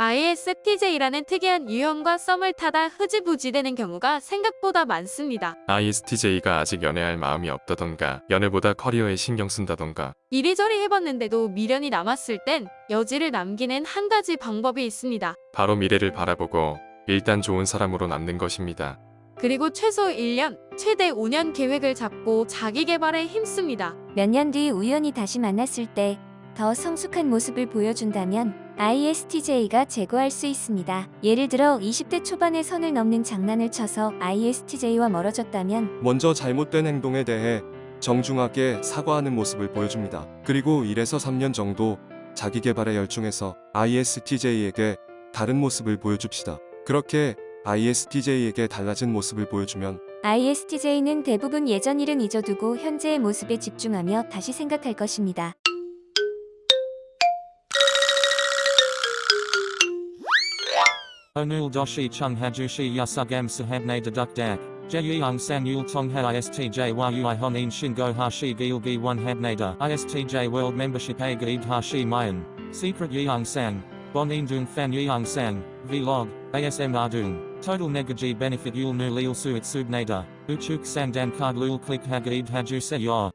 ISTJ라는 특이한 유형과 썸을 타다 흐지부지 되는 경우가 생각보다 많습니다. ISTJ가 아직 연애할 마음이 없다던가 연애보다 커리어에 신경 쓴다던가 이리저리 해봤는데도 미련이 남았을 땐 여지를 남기는 한 가지 방법이 있습니다. 바로 미래를 바라보고 일단 좋은 사람으로 남는 것입니다. 그리고 최소 1년, 최대 5년 계획을 잡고 자기 개발에 힘씁니다. 몇 년 뒤 우연히 다시 만났을 때 더 성숙한 모습을 보여준다면 ISTJ가 제거할 수 있습니다. 예를 들어 20대 초반에 선을 넘는 장난을 쳐서 ISTJ와 멀어졌다면 먼저 잘못된 행동에 대해 정중하게 사과하는 모습을 보여줍니다. 그리고 1에서 3년 정도 자기 개발에 열중해서 ISTJ에게 다른 모습을 보여줍시다. 그렇게 ISTJ에게 달라진 모습을 보여주면 ISTJ는 대부분 예전 일은 잊어두고 현재의 모습에 집중하며 다시 생각할 것입니다. Onul doshi chung hajushi yasugam sahabne deduk dak. Jeyung san yul tong ha istj yui honin shingo hashi gilgi one habnada. Istj world membership a hashi mayan. Secret yeung sang. Bon indung fan yeung sang. Vlog. ASM ardung. Total negaji benefit yul nu lil suit subnada. Uchuk sang dan card lul click hagaid haju se yor.